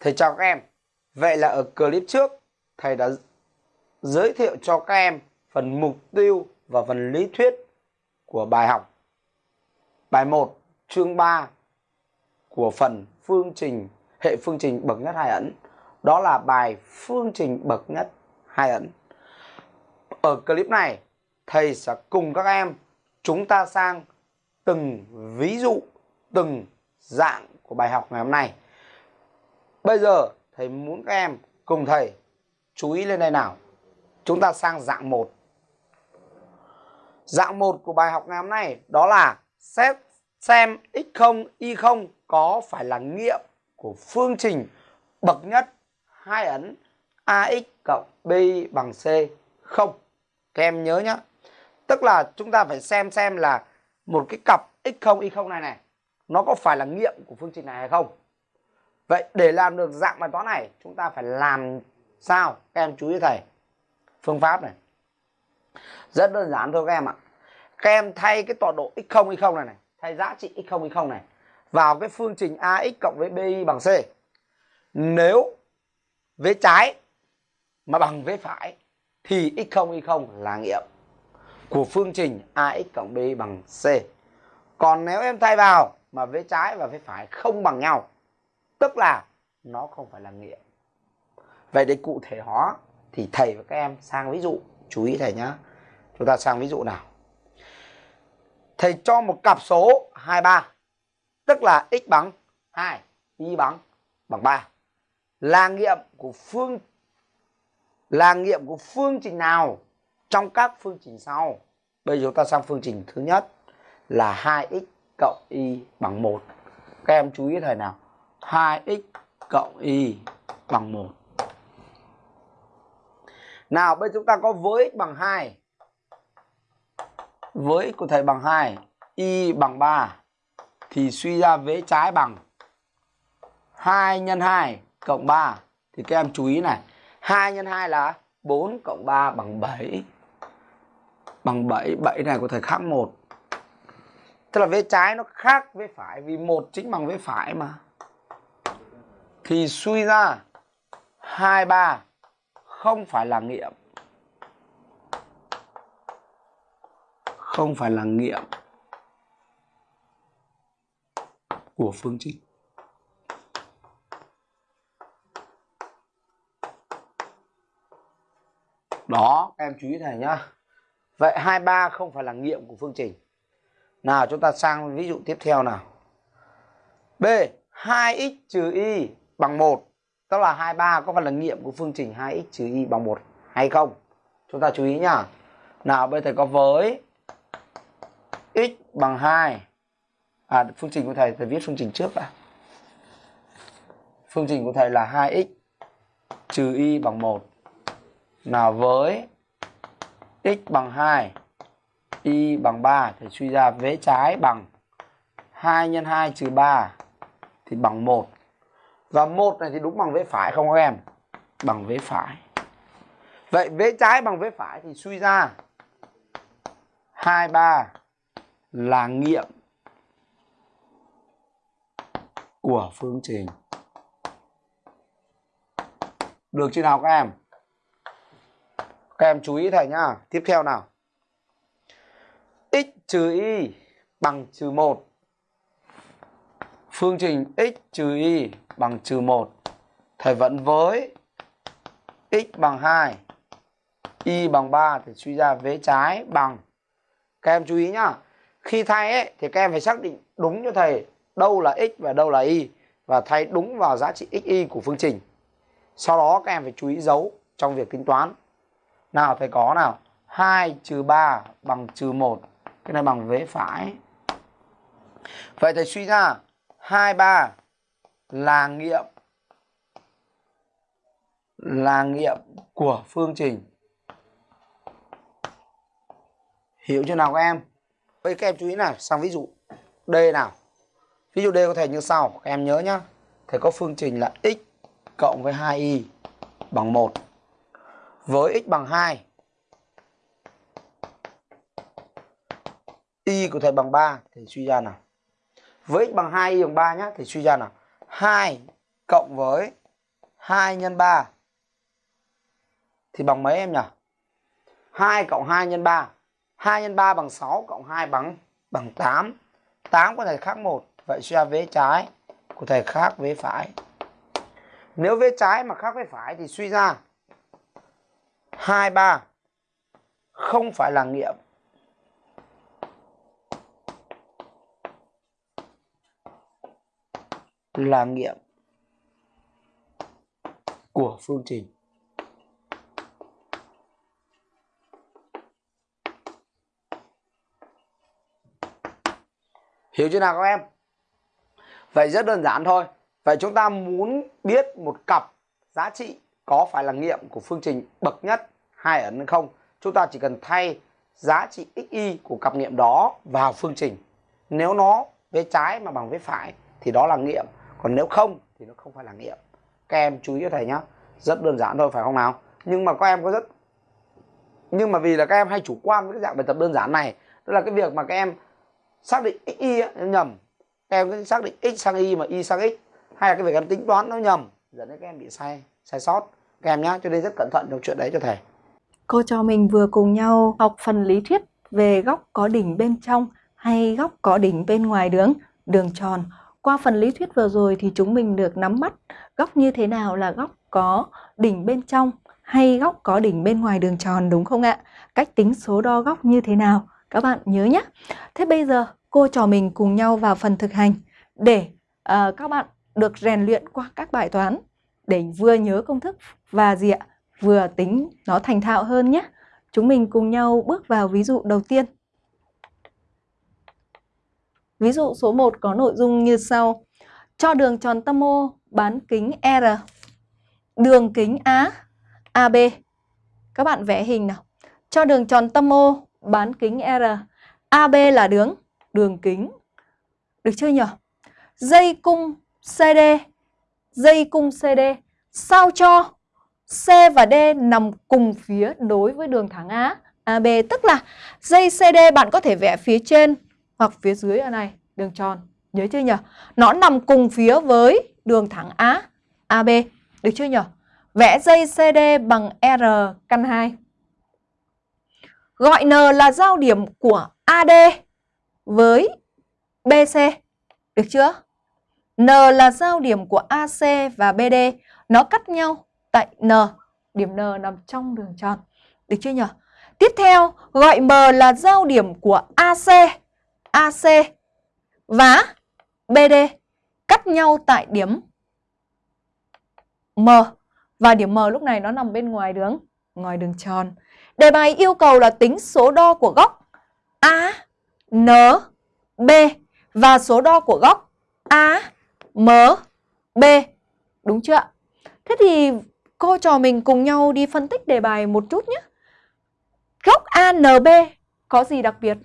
Thầy chào các em. Vậy là ở clip trước thầy đã giới thiệu cho các em phần mục tiêu và phần lý thuyết của bài học. Bài 1 chương 3 của phần phương trình hệ phương trình bậc nhất hai ẩn. Đó là bài phương trình bậc nhất hai ẩn. Ở clip này thầy sẽ cùng các em chúng ta sang từng ví dụ, từng dạng của bài học ngày hôm nay. Bây giờ thầy muốn các em cùng thầy chú ý lên đây nào. Chúng ta sang dạng 1. Dạng 1 của bài học ngày hôm nay đó là xét xem x0, y0 có phải là nghiệm của phương trình bậc nhất hai ấn ax cộng bi bằng c không. Các em nhớ nhá. Tức là chúng ta phải xem xem là một cái cặp x0, y0 này này nó có phải là nghiệm của phương trình này hay không. Vậy để làm được dạng bài toán này chúng ta phải làm sao? Các em chú ý thầy. Phương pháp này. Rất đơn giản thôi các em ạ. Các em thay cái tọa độ x0 y0 này này, thay giá trị x0 y0 này vào cái phương trình ax cộng với bi bằng c. Nếu vế trái mà bằng vế phải thì x0 y0 là nghiệm của phương trình ax cộng b bằng c. Còn nếu em thay vào mà vế trái và vế phải không bằng nhau tức là nó không phải là nghiệm vậy để cụ thể hóa thì thầy và các em sang ví dụ, chú ý thầy nhá. Chúng ta sang ví dụ nào. Thầy cho một cặp số 23 tức là x bằng 2 y bằng bằng 3 là nghiệm của phương, là nghiệm của phương trình nào trong các phương trình sau? Bây giờ chúng ta sang phương trình thứ nhất là 2x cộng y bằng 1 các em chú ý thầy nào. 2x cộng y bằng 1. Nào bây chúng ta có với x bằng 2. Với x của thầy bằng 2, y bằng 3 thì suy ra vế trái bằng 2 nhân 2 cộng 3 thì các em chú ý này, 2 nhân 2 là 4 cộng 3 bằng 7. Bằng 7, 7 này của thầy khác 1. Tức là vế trái nó khác vế phải vì một chính bằng vế phải mà thì suy ra 23 không phải là nghiệm. Không phải là nghiệm của phương trình. Đó, em chú ý thầy nhá. Vậy 23 không phải là nghiệm của phương trình. Nào chúng ta sang ví dụ tiếp theo nào. B 2x trừ y bằng 1 tức là 23 có phải là nghiệm của phương trình 2x trừ y bằng 1 hay không? Chúng ta chú ý nhá. Nào, bây giờ thầy có với x bằng 2 à phương trình của thầy thầy viết phương trình trước đã. Phương trình của thầy là 2x trừ y bằng 1 nào, với x bằng 2 y bằng 3 thầy suy ra vế trái bằng 2 x 2 trừ 3 thì bằng 1 và một này thì đúng bằng vế phải không các em? Bằng vế phải. Vậy vế trái bằng vế phải thì suy ra 23 là nghiệm của phương trình. Được chưa nào các em? Các em chú ý thầy nhá. Tiếp theo nào. x trừ y bằng trừ 1. Phương trình x trừ y bằng trừ 1. Thầy vẫn với x bằng 2, y bằng 3 thì suy ra vế trái bằng. Các em chú ý nhá. Khi thay ấy, thì các em phải xác định đúng cho thầy đâu là x và đâu là y và thay đúng vào giá trị x, y của phương trình. Sau đó các em phải chú ý dấu trong việc tính toán. Nào thầy có nào? 2 trừ 3 bằng trừ 1. Cái này bằng vế phải. Vậy thầy suy ra 23 là nghiệm. Là nghiệm của phương trình. Hiểu chưa nào các em? Vậy các em chú ý nào, sang ví dụ. D nào. Ví dụ D có thể như sau, các em nhớ nhá. Thầy có phương trình là x cộng với 2y bằng 1 với x bằng 2 y của thầy bằng 3 thì suy ra nào với x bằng 2 y bằng 3 nhá, thì suy ra nào 2 cộng với 2 nhân 3 thì bằng mấy em nhỉ? 2 cộng 2 nhân 3. 2 nhân 3 bằng 6 cộng 2 bằng bằng 8. 8 của thầy khác 1. Vậy suy ra vế trái của thầy khác vế phải. Nếu vế trái mà khác vế phải thì suy ra 2 3 không phải là nghiệm là nghiệm của phương trình. Hiểu chưa nào các em? Vậy rất đơn giản thôi. Vậy chúng ta muốn biết một cặp giá trị có phải là nghiệm của phương trình bậc nhất, hai ấn hay không? Chúng ta chỉ cần thay giá trị xy của cặp nghiệm đó vào phương trình. Nếu nó với trái mà bằng với phải thì đó là nghiệm. Còn nếu không thì nó không phải là nghiệm. Các em chú ý cho thầy nhé. Rất đơn giản thôi phải không nào? Nhưng mà các em có rất nhưng mà vì là các em hay chủ quan với cái dạng bài tập đơn giản này, đó là cái việc mà các em xác định x y nhầm các em cứ xác định x sang y mà y sang x hay là cái việc em tính toán nó nhầm dẫn đến các em bị sai sai sót các em nhá cho nên rất cẩn thận trong chuyện đấy cho thầy cô cho mình vừa cùng nhau học phần lý thuyết về góc có đỉnh bên trong hay góc có đỉnh bên ngoài đường đường tròn qua phần lý thuyết vừa rồi thì chúng mình được nắm bắt góc như thế nào là góc có đỉnh bên trong hay góc có đỉnh bên ngoài đường tròn đúng không ạ? Cách tính số đo góc như thế nào? Các bạn nhớ nhé. Thế bây giờ cô trò mình cùng nhau vào phần thực hành để uh, các bạn được rèn luyện qua các bài toán để vừa nhớ công thức và gì ạ? Vừa tính nó thành thạo hơn nhé. Chúng mình cùng nhau bước vào ví dụ đầu tiên. Ví dụ số 1 có nội dung như sau. Cho đường tròn tâm O bán kính R. Đường kính Á AB. Các bạn vẽ hình nào. Cho đường tròn tâm O bán kính R. AB là đường đường kính. Được chưa nhỉ? Dây cung CD, dây cung CD sao cho C và D nằm cùng phía đối với đường thẳng A, AB. Tức là dây CD bạn có thể vẽ phía trên hoặc phía dưới ở này, đường tròn. Nhớ chưa nhỉ? Nó nằm cùng phía với đường thẳng A, AB. Được chưa nhỉ? Vẽ dây CD bằng R căn 2. Gọi N là giao điểm của AD với BC. Được chưa? N là giao điểm của AC và BD. Nó cắt nhau tại N. Điểm N nằm trong đường tròn. Được chưa nhỉ? Tiếp theo, gọi M là giao điểm của AC, AC và BD cắt nhau tại điểm M. Và điểm M lúc này nó nằm bên ngoài đường, ngoài đường tròn. Đề bài yêu cầu là tính số đo của góc A, N, B và số đo của góc A, M, B. Đúng chưa ạ? Thế thì cô trò mình cùng nhau đi phân tích đề bài một chút nhé. Góc ANB có gì đặc biệt?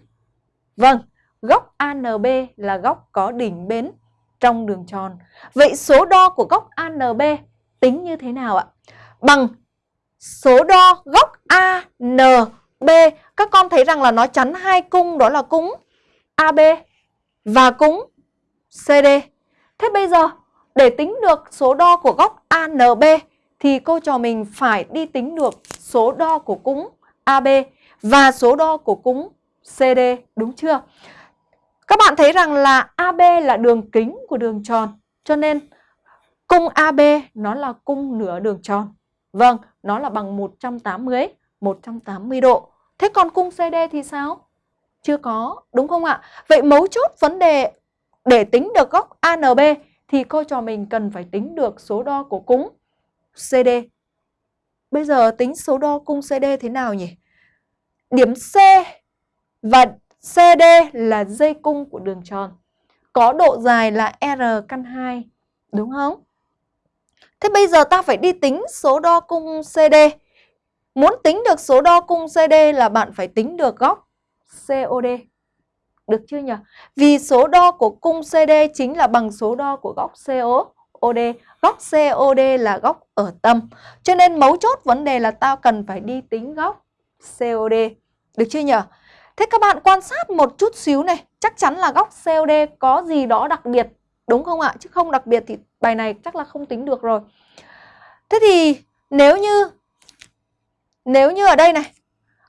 Vâng, góc ANB là góc có đỉnh bến trong đường tròn. Vậy số đo của góc ANB tính như thế nào ạ? Bằng số đo góc ANB. Các con thấy rằng là nó chắn hai cung đó là cung AB và cung CD. Thế bây giờ để tính được số đo của góc ANB thì cô trò mình phải đi tính được số đo của cung AB và số đo của cung CD, đúng chưa? Các bạn thấy rằng là AB là đường kính của đường tròn, cho nên cung AB nó là cung nửa đường tròn. Vâng, nó là bằng 180, 180 độ. Thế còn cung CD thì sao? Chưa có, đúng không ạ? Vậy mấu chốt vấn đề để tính được góc ANB thì cô trò mình cần phải tính được số đo của cung CD. Bây giờ tính số đo cung CD thế nào nhỉ? Điểm C và CD là dây cung của đường tròn. Có độ dài là R căn 2, đúng không? Thế bây giờ ta phải đi tính số đo cung CD. Muốn tính được số đo cung CD là bạn phải tính được góc COD. Được chưa nhỉ? Vì số đo của cung CD chính là bằng số đo của góc COD. Góc COD là góc ở tâm. Cho nên mấu chốt vấn đề là tao cần phải đi tính góc COD. Được chưa nhỉ? Thế các bạn quan sát một chút xíu này. Chắc chắn là góc COD có gì đó đặc biệt. Đúng không ạ? Chứ không đặc biệt thì bài này chắc là không tính được rồi. Thế thì nếu như nếu như ở đây này,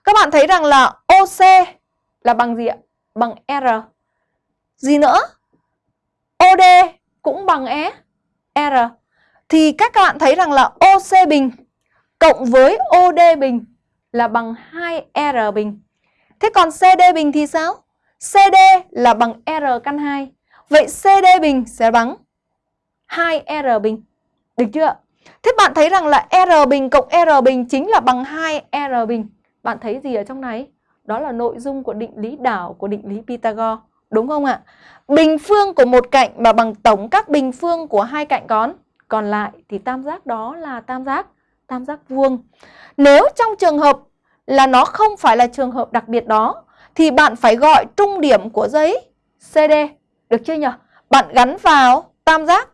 các bạn thấy rằng là OC là bằng gì ạ? Bằng R. Gì nữa? OD cũng bằng E R. Thì các bạn thấy rằng là OC bình cộng với OD bình là bằng 2R bình. Thế còn CD bình thì sao? CD là bằng R căn 2. Vậy CD bình sẽ bằng 2R bình. Được chưa? Thế bạn thấy rằng là R bình cộng R bình chính là bằng 2R bình. Bạn thấy gì ở trong này? Đó là nội dung của định lý đảo của định lý Pythagore. Đúng không ạ? Bình phương của một cạnh mà bằng tổng các bình phương của hai cạnh còn còn lại thì tam giác đó là tam giác tam giác vuông. Nếu trong trường hợp là nó không phải là trường hợp đặc biệt đó, thì bạn phải gọi trung điểm của giấy CD. Được chưa nhỉ? Bạn gắn vào tam giác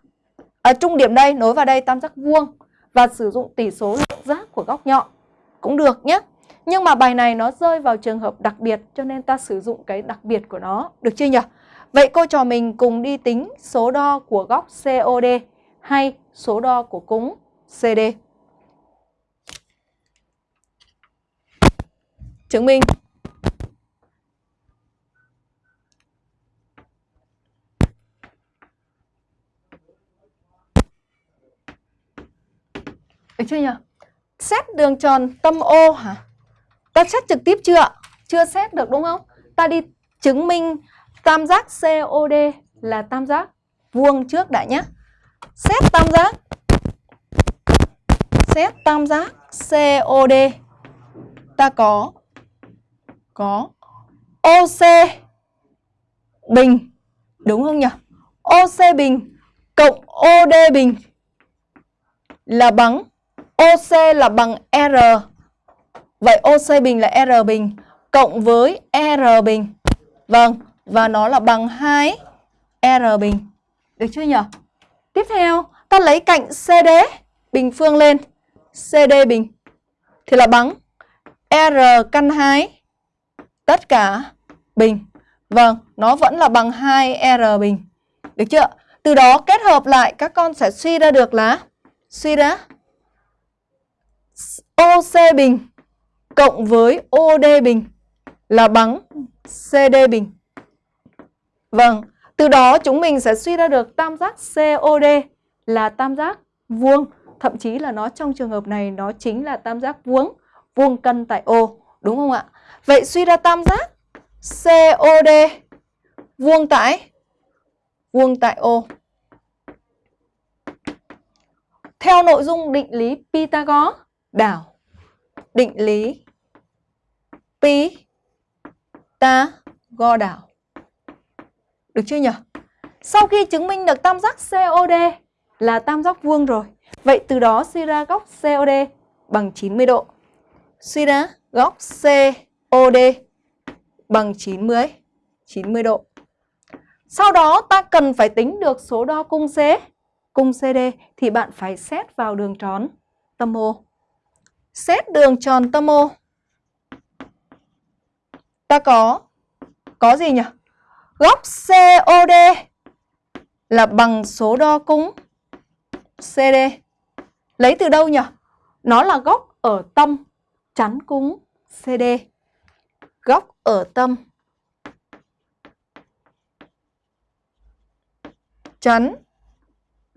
ở trung điểm đây, nối vào đây tam giác vuông và sử dụng tỷ số lượng giác của góc nhọn cũng được nhé. Nhưng mà bài này nó rơi vào trường hợp đặc biệt, cho nên ta sử dụng cái đặc biệt của nó. Được chưa nhỉ? Vậy cô trò mình cùng đi tính số đo của góc COD hay số đo của cúng CD. Chứng minh Được chưa nhỉ? Xét đường tròn tâm O hả? Ta xét trực tiếp chưa? Chưa xét được đúng không? Ta đi chứng minh tam giác COD là tam giác vuông trước đã nhé. Xét tam giác Xét tam giác COD Ta có có OC bình Đúng không nhỉ? OC bình cộng OD bình là bằng OC là bằng R. Vậy OC bình là R bình cộng với R bình. Vâng, và nó là bằng 2 R bình. Được chưa nhỉ? Tiếp theo, ta lấy cạnh CD bình phương lên. CD bình thì là bằng R căn 2 tất cả bình. Vâng, nó vẫn là bằng 2R bình. Được chưa? Từ đó kết hợp lại các con sẽ suy ra được là suy ra OC bình cộng với OD bình là bằng CD bình. Vâng, từ đó chúng mình sẽ suy ra được tam giác COD là tam giác vuông. Thậm chí là nó trong trường hợp này nó chính là tam giác vuông, vuông cân tại O. Đúng không ạ? Vậy suy ra tam giác COD vuông tại vuông tại O. Theo nội dung định lý Pythagore đảo định lý Pythagore đảo. Được chưa nhỉ? Sau khi chứng minh được tam giác COD là tam giác vuông rồi. Vậy từ đó suy ra góc COD bằng 90 độ. Suy ra góc COD OD bằng 90 90 độ. Sau đó ta cần phải tính được số đo cung C, cung CD thì bạn phải xét vào đường tròn tâm O. Xét đường tròn tâm O. Ta có có gì nhỉ? Góc COD là bằng số đo cung CD. Lấy từ đâu nhỉ? Nó là góc ở tâm chắn cung CD. Góc ở tâm chắn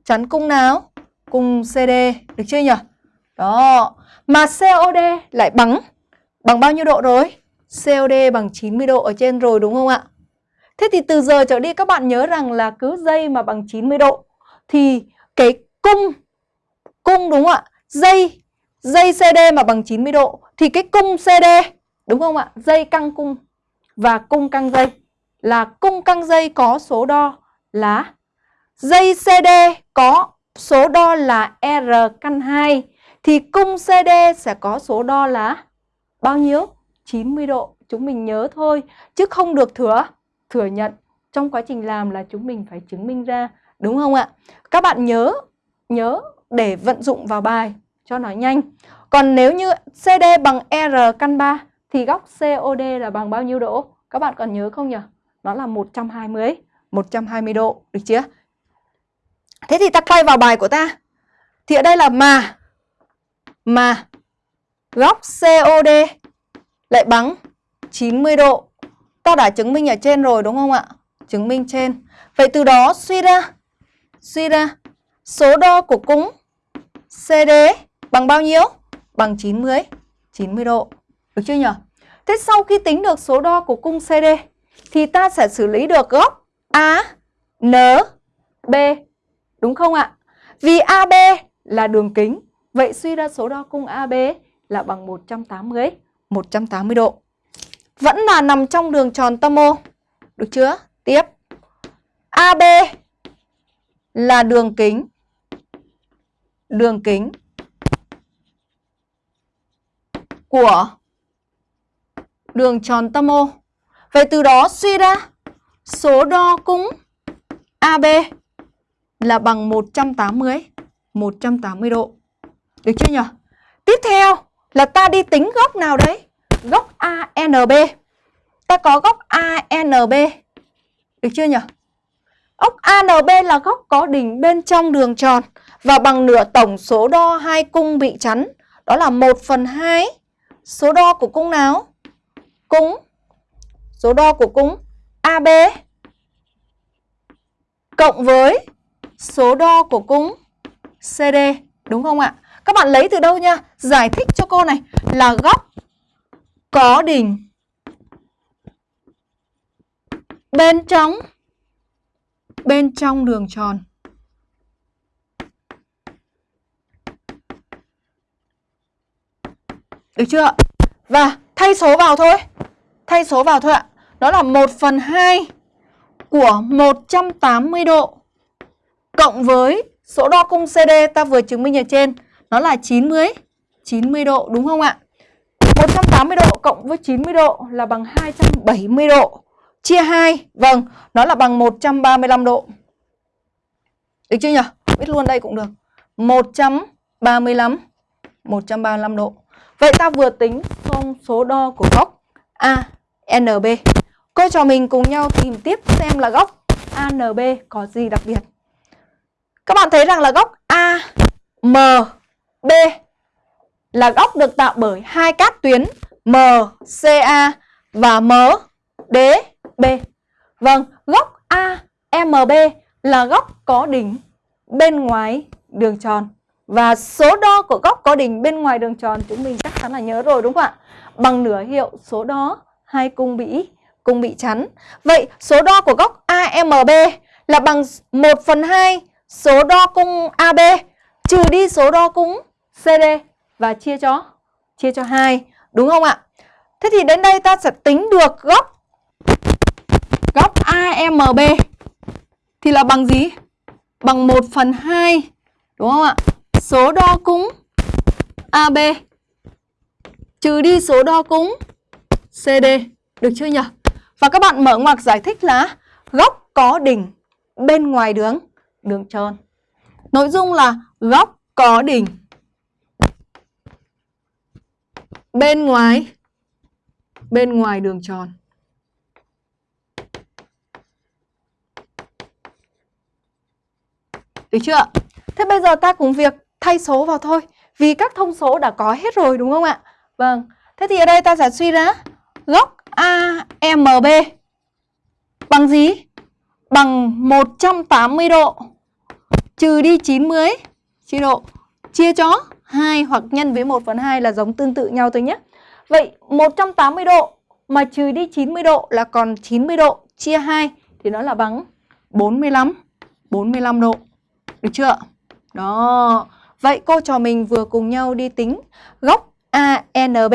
chắn cung nào? Cung CD, được chưa nhỉ? Đó, mà COD lại bằng bằng bao nhiêu độ rồi? COD bằng 90 độ ở trên rồi đúng không ạ? Thế thì từ giờ trở đi các bạn nhớ rằng là cứ dây mà bằng 90 độ thì cái cung cung đúng không ạ? Dây dây CD mà bằng 90 độ thì cái cung CD đúng không ạ? Dây căng cung và cung căng dây là cung căng dây có số đo là dây CD có số đo là R căn 2 thì cung CD sẽ có số đo là bao nhiêu? 90 độ. Chúng mình nhớ thôi chứ không được thừa thừa nhận. Trong quá trình làm là chúng mình phải chứng minh ra, đúng không ạ? Các bạn nhớ nhớ để vận dụng vào bài cho nó nhanh. Còn nếu như CD bằng R căn 3 thì góc COD là bằng bao nhiêu độ? Các bạn còn nhớ không nhỉ? Nó là 120 120 độ, được chưa? Thế thì ta quay vào bài của ta. Thì ở đây là mà mà góc COD lại bằng 90 độ. Ta đã chứng minh ở trên rồi đúng không ạ? Chứng minh trên. Vậy từ đó suy ra suy ra số đo của cung CD bằng bao nhiêu? Bằng 90 90 độ. Được chưa nhỉ? Thế sau khi tính được số đo của cung CD thì ta sẽ xử lý được góc A, N, B. Đúng không ạ? Vì AB là đường kính, vậy suy ra số đo cung AB là bằng 180, 180 độ. Vẫn là nằm trong đường tròn tâm ô. Được chưa? Tiếp. AB là đường kính. Đường kính của đường tròn tâm O. Vậy từ đó suy ra, số đo cung AB là bằng 180 180 độ. Được chưa nhỉ? Tiếp theo là ta đi tính góc nào đấy? Góc ANB. Ta có góc ANB. Được chưa nhỉ? Góc ANB là góc có đỉnh bên trong đường tròn và bằng nửa tổng số đo hai cung bị chắn. Đó là 1 phần 2 số đo của cung nào? Cung số đo của cung AB cộng với số đo của cung CD đúng không ạ? Các bạn lấy từ đâu nha? Giải thích cho cô này là góc có đỉnh bên trong bên trong đường tròn. Được chưa? Và thay số vào thôi. Thay số vào thôi ạ. Đó là 1 phần 2 của 180 độ cộng với số đo cung CD ta vừa chứng minh ở trên nó là 90 90 độ đúng không ạ? 180 độ cộng với 90 độ là bằng 270 độ. Chia 2, vâng, nó là bằng 135 độ. Được chưa nhỉ? Biết luôn đây cũng được. 135 135 độ. Vậy ta vừa tính xong số đo của góc ANB. Cô trò mình cùng nhau tìm tiếp xem là góc ANB có gì đặc biệt. Các bạn thấy rằng là góc AMB là góc được tạo bởi hai cát tuyến MCA và MDB. Vâng, góc AMB là góc có đỉnh bên ngoài đường tròn. Và số đo của góc có đỉnh bên ngoài đường tròn chúng mình chắc chắn là nhớ rồi đúng không ạ? Bằng nửa hiệu số đo hai cung bị cung bị chắn. Vậy số đo của góc AMB là bằng 1 phần 2 số đo cung AB trừ đi số đo cung CD và chia cho chia cho 2, đúng không ạ? Thế thì đến đây ta sẽ tính được góc góc AMB thì là bằng gì? Bằng 1 phần 2, đúng không ạ? Số đo cung AB trừ đi số đo cung CD, được chưa nhỉ? Và các bạn mở ngoặc giải thích là góc có đỉnh bên ngoài đường đường tròn. Nội dung là góc có đỉnh bên ngoài bên ngoài đường tròn. Được chưa ạ? Thế bây giờ ta cùng việc thay số vào thôi. Vì các thông số đã có hết rồi đúng không ạ? Vâng. Thế thì ở đây ta sẽ suy ra góc AMB bằng gì? Bằng 180 độ trừ đi 90 chia độ chia cho 2 hoặc nhân với 1 phần 2 là giống tương tự nhau thôi nhé. Vậy 180 độ mà trừ đi 90 độ là còn 90 độ chia 2 thì nó là bằng 45 45 độ. Được chưa? Đó. Vậy cô trò mình vừa cùng nhau đi tính góc ANB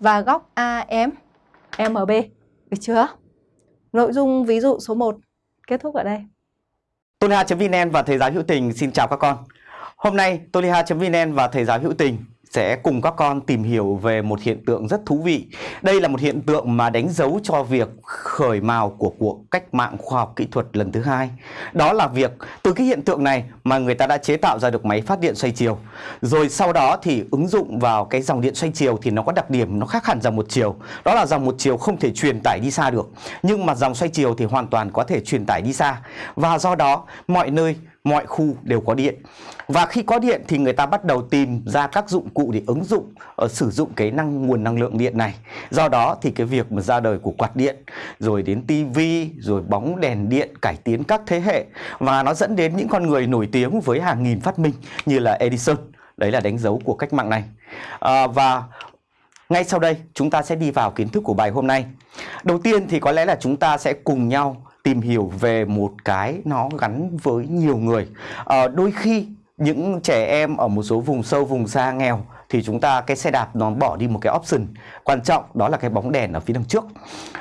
và góc AMB. Được chưa? Nội dung ví dụ số 1 kết thúc ở đây. Toliha.vn và Thầy giáo hữu tình, xin chào các con. Hôm nay Toliha.vn và Thầy giáo hữu tình sẽ cùng các con tìm hiểu về một hiện tượng rất thú vị. Đây là một hiện tượng mà đánh dấu cho việc khởi mào của cuộc cách mạng khoa học kỹ thuật lần thứ hai. Đó là việc từ cái hiện tượng này mà người ta đã chế tạo ra được máy phát điện xoay chiều. Rồi sau đó thì ứng dụng vào cái dòng điện xoay chiều thì nó có đặc điểm, nó khác hẳn dòng một chiều. Đó là dòng một chiều không thể truyền tải đi xa được. Nhưng mà dòng xoay chiều thì hoàn toàn có thể truyền tải đi xa. Và do đó, mọi nơi mọi khu đều có điện. Và khi có điện thì người ta bắt đầu tìm ra các dụng cụ để ứng dụng ở sử dụng cái năng nguồn năng lượng điện này. Do đó thì cái việc mà ra đời của quạt điện rồi đến tivi rồi bóng đèn điện cải tiến các thế hệ và nó dẫn đến những con người nổi tiếng với hàng nghìn phát minh như là Edison. Đấy là đánh dấu của cách mạng này. À, và ngay sau đây chúng ta sẽ đi vào kiến thức của bài hôm nay. Đầu tiên thì có lẽ là chúng ta sẽ cùng nhau tìm hiểu về một cái nó gắn với nhiều người. À, đôi khi những trẻ em ở một số vùng sâu vùng xa nghèo thì chúng ta cái xe đạp nó bỏ đi một cái option. Quan trọng đó là cái bóng đèn ở phía đằng trước.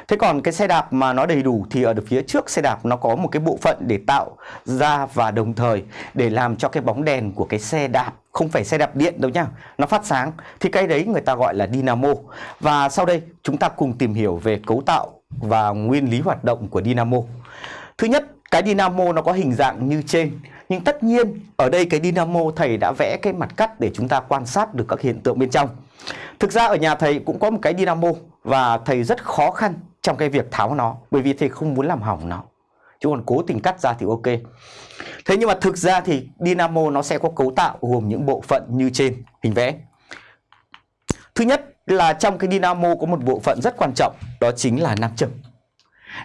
Thế còn cái xe đạp mà nó đầy đủ thì ở phía trước xe đạp nó có một cái bộ phận để tạo ra và đồng thời để làm cho cái bóng đèn của cái xe đạp không phải xe đạp điện đâu nhá nó phát sáng. Thì cái đấy người ta gọi là dynamo. Và sau đây chúng ta cùng tìm hiểu về cấu tạo và nguyên lý hoạt động của dynamo. Thứ nhất, cái dynamo nó có hình dạng như trên, nhưng tất nhiên ở đây cái dynamo thầy đã vẽ cái mặt cắt để chúng ta quan sát được các hiện tượng bên trong. Thực ra ở nhà thầy cũng có một cái dynamo và thầy rất khó khăn trong cái việc tháo nó, bởi vì thầy không muốn làm hỏng nó. Chứ còn cố tình cắt ra thì ok. Thế nhưng mà thực ra thì dynamo nó sẽ có cấu tạo gồm những bộ phận như trên, hình vẽ. Thứ nhất là trong cái dynamo có một bộ phận rất quan trọng đó chính là nam châm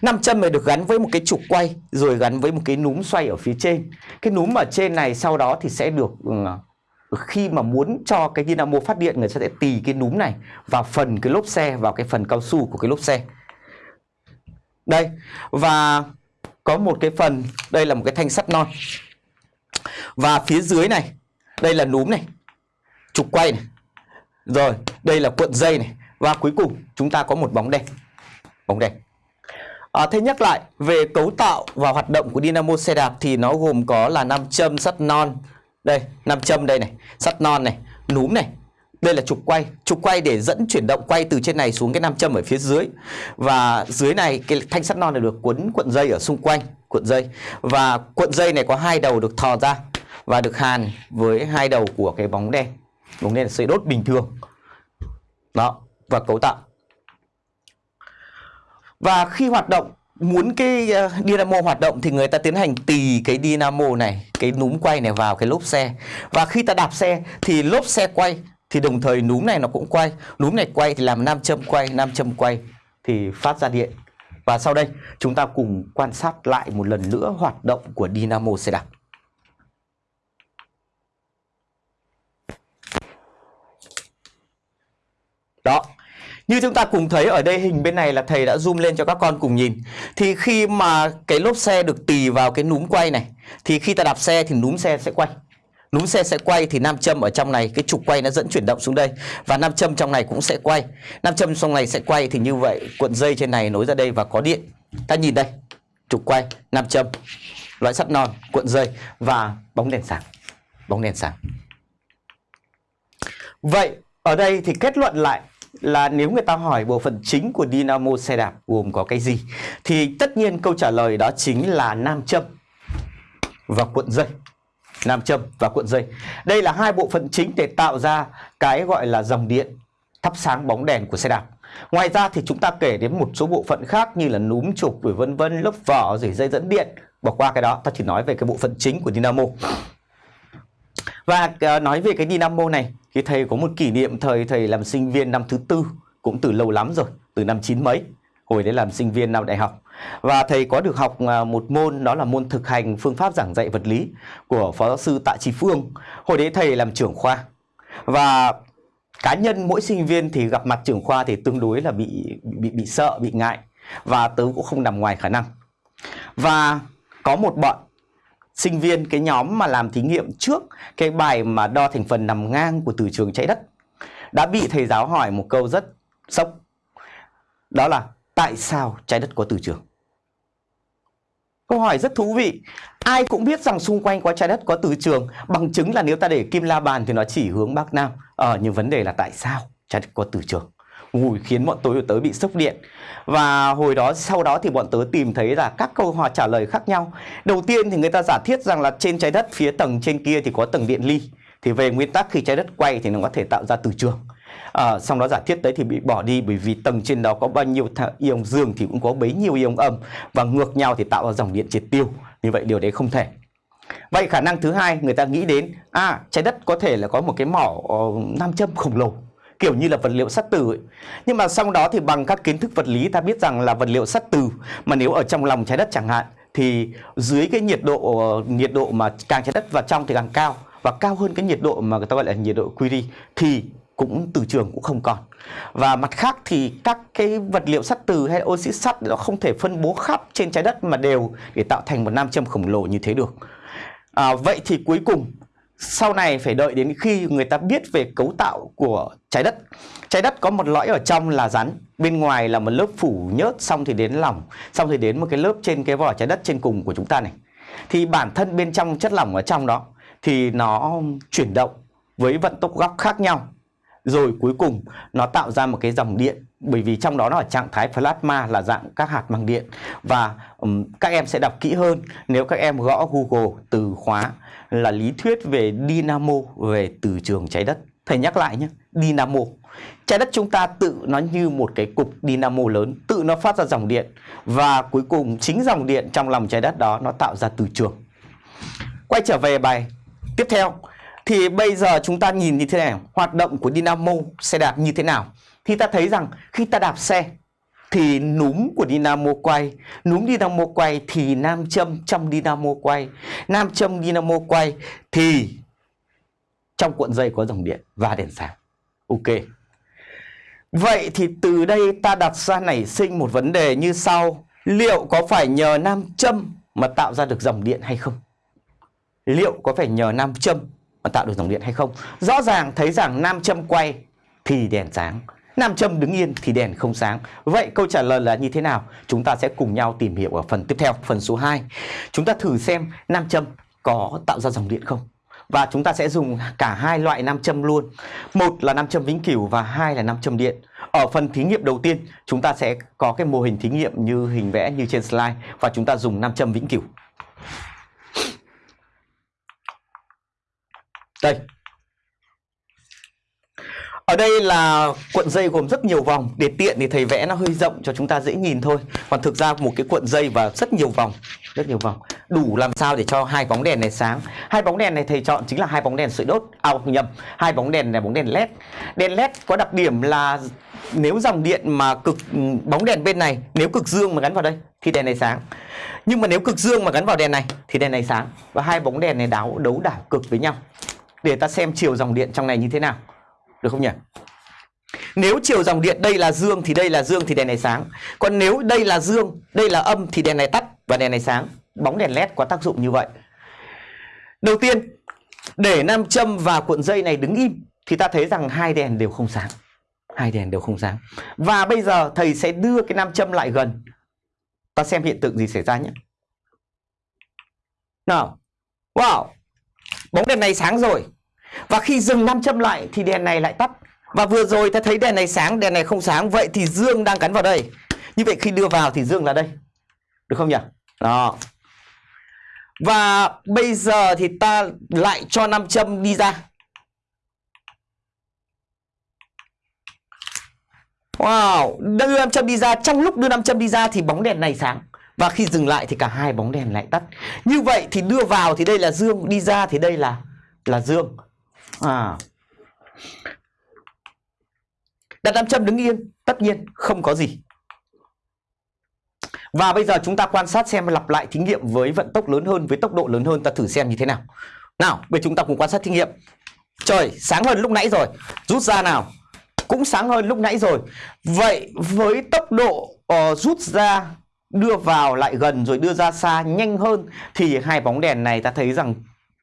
Nam châm này được gắn với một cái trục quay rồi gắn với một cái núm xoay ở phía trên. Cái núm ở trên này sau đó thì sẽ được ừ, khi mà muốn cho cái dynamo phát điện người ta sẽ tì cái núm này vào phần cái lốp xe vào cái phần cao su của cái lốp xe. Đây và có một cái phần đây là một cái thanh sắt non. Và phía dưới này đây là núm này, trục quay này. Rồi, đây là cuộn dây này và cuối cùng chúng ta có một bóng đèn. Bóng đèn. À, thế nhắc lại về cấu tạo và hoạt động của dynamo xe đạp thì nó gồm có là nam châm sắt non. Đây, nam châm đây này, sắt non này, núm này. Đây là trục quay, trục quay để dẫn chuyển động quay từ trên này xuống cái nam châm ở phía dưới. Và dưới này cái thanh sắt non này được quấn cuộn dây ở xung quanh, cuộn dây. Và cuộn dây này có hai đầu được thò ra và được hàn với hai đầu của cái bóng đèn. Bóng đèn sợi đốt bình thường. Đó, và cấu tạo và khi hoạt động muốn cái ờ, dynamo hoạt động thì người ta tiến hành tì cái dynamo này, cái núm quay này vào cái lốp xe. Và khi ta đạp xe thì lốp xe quay thì đồng thời núm này nó cũng quay. Núm này quay thì làm nam châm quay, nam châm quay thì phát ra điện. Và sau đây chúng ta cùng quan sát lại một lần nữa hoạt động của dynamo xe đạp. Đó, như chúng ta cùng thấy ở đây hình bên này là thầy đã zoom lên cho các con cùng nhìn. Thì khi mà cái lốp xe được tì vào cái núm quay này thì khi ta đạp xe thì núm xe sẽ quay. Núm xe sẽ quay thì nam châm ở trong này cái trục quay nó dẫn chuyển động xuống đây và nam châm trong này cũng sẽ quay. Nam châm trong này sẽ quay thì như vậy cuộn dây trên này nối ra đây và có điện. Ta nhìn đây, trục quay, nam châm, loại sắt non, cuộn dây và bóng đèn sáng. Bóng đèn sáng. Vậy ở đây thì kết luận lại là nếu người ta hỏi bộ phận chính của dynamo xe đạp gồm có cái gì, thì tất nhiên câu trả lời đó chính là nam châm và cuộn dây. Nam châm và cuộn dây. Đây là hai bộ phận chính để tạo ra cái gọi là dòng điện thắp sáng bóng đèn của xe đạp. Ngoài ra thì chúng ta kể đến một số bộ phận khác như là núm trục rồi vân vân, lớp vỏ rồi dây dẫn điện. Bỏ qua cái đó, ta chỉ nói về cái bộ phận chính của dynamo. Và ờ, nói về cái dynamo này thì thầy có một kỷ niệm thời thầy làm sinh viên năm thứ tư cũng từ lâu lắm rồi, từ năm chín mấy, hồi đấy làm sinh viên năm đại học. Và thầy có được học à, một môn đó là môn thực hành phương pháp giảng dạy vật lý của Phó giáo sư Tạ Trí Phương. Hồi đấy thầy làm trưởng khoa. Và cá nhân mỗi sinh viên thì gặp mặt trưởng khoa thì tương đối là bị bị bị sợ, bị ngại và tớ cũng không nằm ngoài khả năng. Và có một bọn sinh viên cái nhóm mà làm thí nghiệm trước cái bài mà đo thành phần nằm ngang của từ trường trái đất đã bị thầy giáo hỏi một câu rất sốc. Đó là tại sao trái đất có từ trường? Câu hỏi rất thú vị. Ai cũng biết rằng xung quanh có trái đất có từ trường, bằng chứng là nếu ta để kim la bàn thì nó chỉ hướng bắc nam. Ờ nhưng vấn đề là tại sao trái đất có từ trường? Ui, khiến bọn tôi tớ bị sốc điện. Và hồi đó sau đó thì bọn tớ tìm thấy là các câu hỏi trả lời khác nhau. Đầu tiên thì người ta giả thiết rằng là trên trái đất phía tầng trên kia thì có tầng điện ly. Thì về nguyên tắc khi trái đất quay thì nó có thể tạo ra từ trường. À, xong đó giả thiết đấy thì bị bỏ đi bởi vì tầng trên đó có bao nhiêu ion dương thì cũng có bấy nhiêu ion âm. Và ngược nhau thì tạo ra dòng điện triệt tiêu. Như vậy điều đấy không thể. Vậy khả năng thứ hai người ta nghĩ đến à trái đất có thể là có một cái mỏ uh, nam châm khổng lồ kiểu như là vật liệu sắt từ ấy. Nhưng mà sau đó thì bằng các kiến thức vật lý ta biết rằng là vật liệu sắt từ mà nếu ở trong lòng trái đất chẳng hạn thì dưới cái nhiệt độ ờ, nhiệt độ mà càng trái đất vào trong thì càng cao và cao hơn cái nhiệt độ mà người ta gọi là nhiệt độ Curie thì cũng từ trường cũng không còn và mặt khác thì các cái vật liệu sắt từ hay oxy sắt nó không thể phân bố khắp trên trái đất mà đều để tạo thành một nam châm khổng lồ như thế được à, vậy thì cuối cùng sau này phải đợi đến khi người ta biết về cấu tạo của trái đất. Trái đất có một lõi ở trong là rắn bên ngoài là một lớp phủ nhớt xong thì đến lỏng xong thì đến một cái lớp trên cái vỏ trái đất trên cùng của chúng ta này. Thì bản thân bên trong chất lỏng ở trong đó thì nó chuyển động với vận tốc góc khác nhau. Rồi cuối cùng nó tạo ra một cái dòng điện bởi vì trong đó nó ở trạng thái plasma là dạng các hạt bằng điện. Và um, các em sẽ đọc kỹ hơn nếu các em gõ Google từ khóa là lý thuyết về dynamo, về từ trường trái đất. Thầy nhắc lại nhé, dynamo. Trái đất chúng ta tự nó như một cái cục dynamo lớn, tự nó phát ra dòng điện. Và cuối cùng, chính dòng điện trong lòng trái đất đó nó tạo ra từ trường. Quay trở về bài tiếp theo, thì bây giờ chúng ta nhìn như thế này, hoạt động của dynamo xe đạp như thế nào? Thì ta thấy rằng khi ta đạp xe thì núm của dynamo quay, núm dynamo quay thì nam châm trong dynamo quay. Nam châm dynamo quay thì trong cuộn dây có dòng điện và đèn sáng. Ok. Vậy thì từ đây ta đặt ra nảy sinh một vấn đề như sau. Liệu có phải nhờ nam châm mà tạo ra được dòng điện hay không? Liệu có phải nhờ nam châm mà tạo được dòng điện hay không? Rõ ràng thấy rằng nam châm quay thì đèn sáng nam châm đứng yên thì đèn không sáng. Vậy câu trả lời là như thế nào? Chúng ta sẽ cùng nhau tìm hiểu ở phần tiếp theo, phần số 2 chúng ta thử xem nam châm có tạo ra dòng điện không? Và chúng ta sẽ dùng cả hai loại nam châm luôn. Một là nam châm vĩnh cửu và hai là nam châm điện. Ở phần thí nghiệm đầu tiên, chúng ta sẽ có cái mô hình thí nghiệm như hình vẽ như trên slide và chúng ta dùng nam châm vĩnh cửu. Đây. Ở đây là cuộn dây gồm rất nhiều vòng. Để tiện thì thầy vẽ nó hơi rộng cho chúng ta dễ nhìn thôi. Còn thực ra một cái cuộn dây và rất nhiều vòng, Rất nhiều vòng. Đủ làm sao để cho hai bóng đèn này sáng? Hai bóng đèn này thầy chọn chính là hai bóng đèn sợi đốt À nhầm, Hai bóng đèn là bóng đèn led Đèn led có đặc điểm là Nếu dòng điện mà cực, bóng đèn bên này, Nếu cực dương mà gắn vào đây Thì đèn này sáng. Nhưng mà nếu cực dương mà gắn vào đèn này Thì đèn này sáng. Và hai bóng đèn này đáo, đấu đảo cực với nhau. Để ta xem chiều dòng điện trong này như thế nào. Được không nhỉ? Nếu chiều dòng điện đây là dương thì đây là dương thì đèn này sáng. Còn nếu đây là dương, đây là âm thì đèn này tắt và đèn này sáng. Bóng đèn led có tác dụng như vậy. Đầu tiên, để nam châm và cuộn dây này đứng im thì ta thấy rằng hai đèn đều không sáng. Hai đèn đều không sáng. Và bây giờ thầy sẽ đưa cái nam châm lại gần. Ta xem hiện tượng gì xảy ra nhé. Nào. Wow, bóng đèn này sáng rồi và khi dừng nam châm lại thì đèn này lại tắt. Và vừa rồi ta thấy đèn này sáng đèn này không sáng. Vậy thì dương đang gắn vào đây. Như vậy khi đưa vào thì dương là đây. Được không nhỉ? Đó. Và bây giờ thì ta lại cho nam châm đi ra. Wow, đưa nam châm đi ra. Trong lúc đưa nam châm đi ra thì bóng đèn này sáng. Và khi dừng lại thì cả hai bóng đèn lại tắt. Như vậy thì đưa vào thì đây là dương Đi ra thì đây là là dương à. Đặt nam châm đứng yên Tất nhiên không có gì. Và bây giờ chúng ta quan sát xem lặp lại thí nghiệm với vận tốc lớn hơn Với tốc độ lớn hơn ta thử xem như thế nào. Nào bây chúng ta cùng quan sát thí nghiệm. Trời sáng hơn lúc nãy rồi. Rút ra nào. Cũng sáng hơn lúc nãy rồi. Vậy với tốc độ uh, rút ra đưa vào lại gần rồi đưa ra xa nhanh hơn thì hai bóng đèn này ta thấy rằng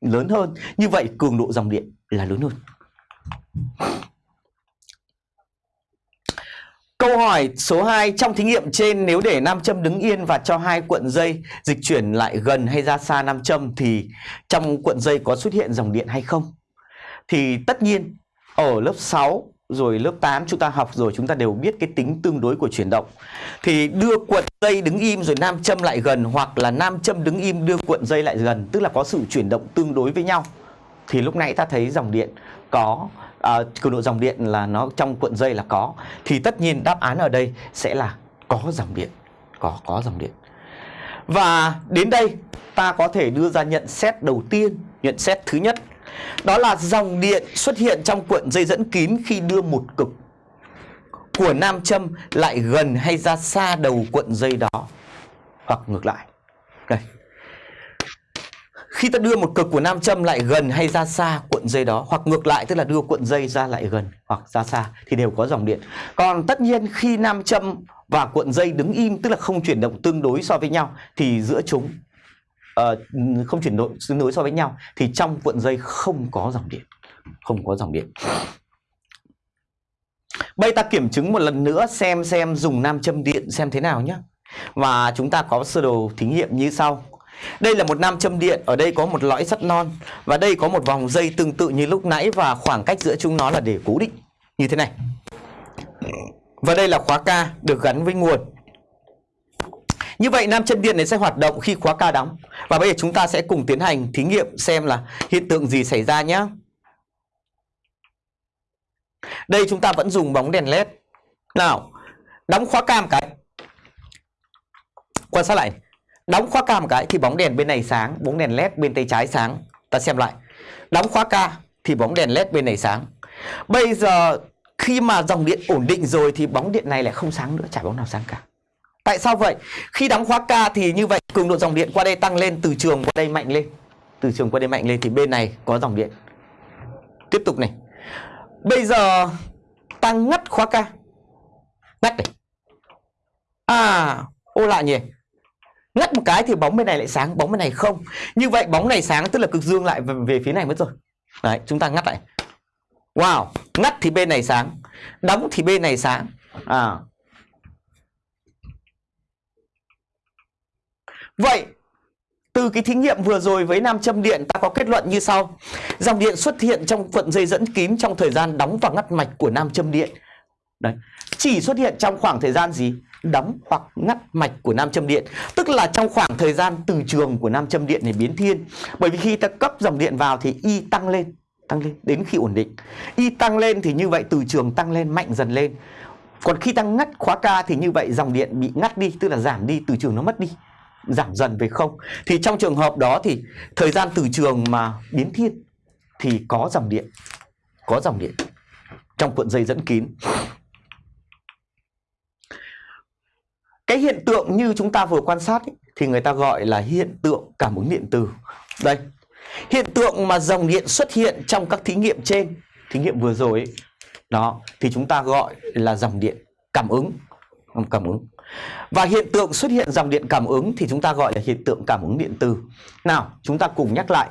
lớn hơn như vậy, cường độ dòng điện là lớn hơn Câu hỏi số 2 trong thí nghiệm trên, nếu để nam châm đứng yên và cho hai cuộn dây dịch chuyển lại gần hay ra xa nam châm, thì trong cuộn dây có xuất hiện dòng điện hay không? Thì tất nhiên, ở lớp 6 rồi lớp 8 chúng ta học rồi chúng ta đều biết cái tính tương đối của chuyển động. Thì đưa cuộn dây đứng im rồi nam châm lại gần hoặc là nam châm đứng im đưa cuộn dây lại gần, tức là có sự chuyển động tương đối với nhau. Thì lúc nãy ta thấy dòng điện có à, cường độ dòng điện là nó trong cuộn dây là có thì tất nhiên đáp án ở đây sẽ là có dòng điện, có có dòng điện. Và đến đây ta có thể đưa ra nhận xét đầu tiên, nhận xét thứ nhất. Đó là dòng điện xuất hiện trong cuộn dây dẫn kín khi đưa một cực của nam châm lại gần hay ra xa đầu cuộn dây đó hoặc ngược lại. Đây. Khi ta đưa một cực của nam châm lại gần hay ra xa cuộn dây đó, hoặc ngược lại, tức là đưa cuộn dây ra lại gần hoặc ra xa, thì đều có dòng điện. Còn tất nhiên khi nam châm và cuộn dây đứng im, tức là không chuyển động tương đối so với nhau, thì giữa chúng uh, không chuyển đổi tương đối so với nhau thì trong cuộn dây không có dòng điện. Không có dòng điện. Bây ta kiểm chứng một lần nữa xem xem dùng nam châm điện xem thế nào nhé. Và chúng ta có sơ đồ thí nghiệm như sau. Đây là một nam châm điện, ở đây có một lõi sắt non và đây có một vòng dây tương tự như lúc nãy và khoảng cách giữa chúng nó là để cố định như thế này. Và đây là khóa K được gắn với nguồn. Như vậy nam châm điện này sẽ hoạt động khi khóa K đóng. Và bây giờ chúng ta sẽ cùng tiến hành thí nghiệm xem là hiện tượng gì xảy ra nhé. Đây chúng ta vẫn dùng bóng đèn led. Nào, đóng khóa K một cái. Quan sát lại. Đóng khóa K một cái thì bóng đèn bên này sáng, bóng đèn led bên tay trái sáng. Ta xem lại. Đóng khóa K thì bóng đèn led bên này sáng. Bây giờ khi mà dòng điện ổn định rồi thì bóng điện này lại không sáng nữa, chả bóng nào sáng cả. Tại sao vậy? Khi đóng khóa K thì như vậy cường độ dòng điện qua đây tăng lên, từ trường qua đây mạnh lên. Từ trường qua đây mạnh lên thì bên này có dòng điện. Tiếp tục này. Bây giờ tăng ngắt khóa K. Ngắt này. À, ô lạ nhỉ. Ngắt một cái thì bóng bên này lại sáng, bóng bên này không. Như vậy bóng này sáng tức là cực dương lại về, về phía này mất rồi. Đấy, chúng ta ngắt lại. Wow, ngắt thì bên này sáng, đóng thì bên này sáng. À. Vậy từ cái thí nghiệm vừa rồi với nam châm điện ta có kết luận như sau. Dòng điện xuất hiện trong cuộn dây dẫn kín trong thời gian đóng và ngắt mạch của nam châm điện. Đấy. Chỉ xuất hiện trong khoảng thời gian gì? Đóng hoặc ngắt mạch của nam châm điện. Tức là trong khoảng thời gian từ trường của nam châm điện này biến thiên. Bởi vì khi ta cấp dòng điện vào thì Y tăng lên tăng lên đến khi ổn định. Y tăng lên thì như vậy từ trường tăng lên mạnh dần lên. Còn khi tăng ngắt khóa ca thì như vậy dòng điện bị ngắt đi, tức là giảm đi, từ trường nó mất đi, giảm dần về không. Thì trong trường hợp đó thì thời gian từ trường mà biến thiên thì có dòng điện, có dòng điện trong cuộn dây dẫn kín. Cái hiện tượng như chúng ta vừa quan sát ấy, thì người ta gọi là hiện tượng cảm ứng điện từ. Đây, Hiện tượng mà dòng điện xuất hiện trong các thí nghiệm trên, thí nghiệm vừa rồi ấy, đó thì chúng ta gọi là dòng điện cảm ứng, cảm ứng. Và hiện tượng xuất hiện dòng điện cảm ứng thì chúng ta gọi là hiện tượng cảm ứng điện từ. Nào, chúng ta cùng nhắc lại.